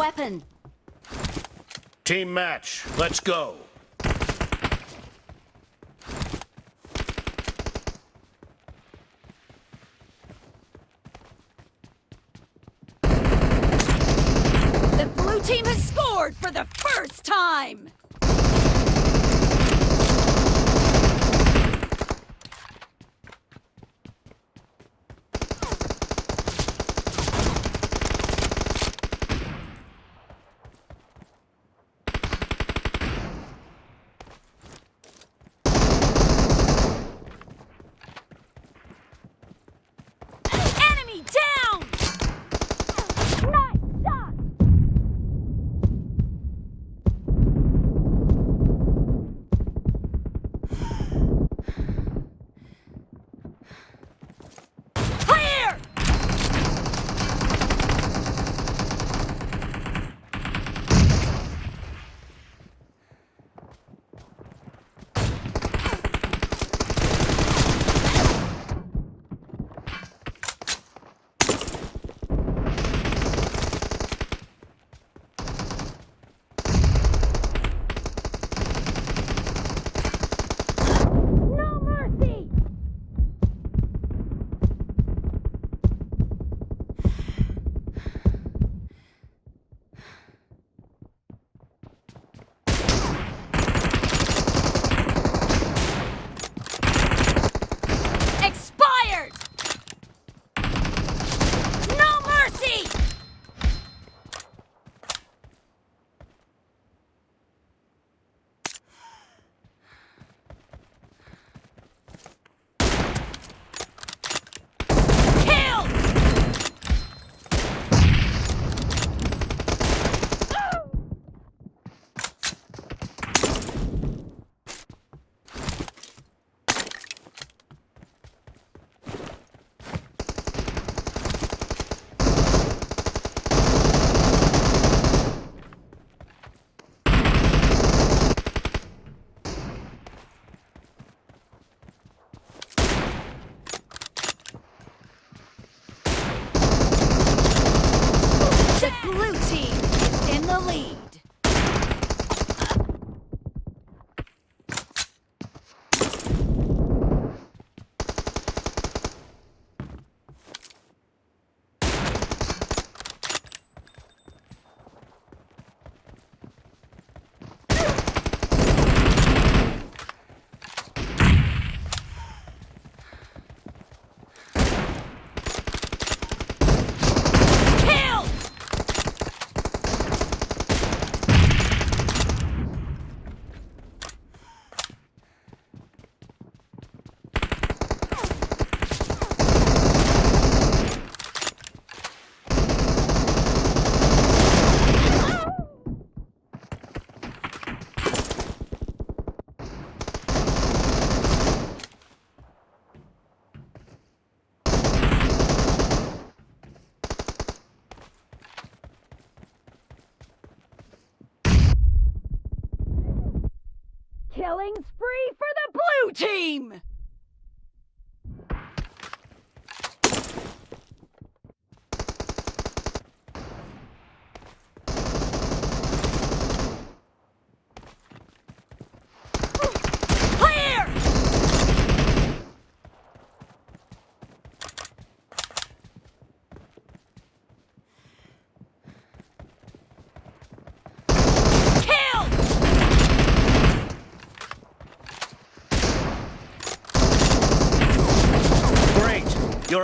weapon. Team match. Let's go. The blue team has scored for the first time! Killing spree for the blue team!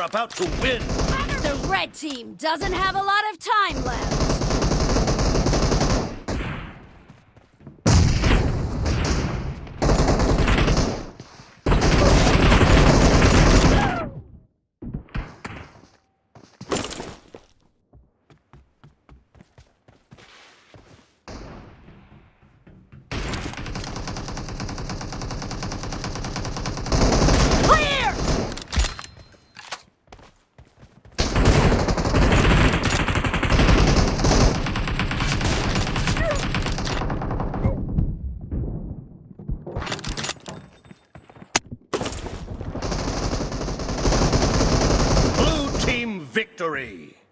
About to win. The red team doesn't have a lot of time left. Clear! Blue team victory.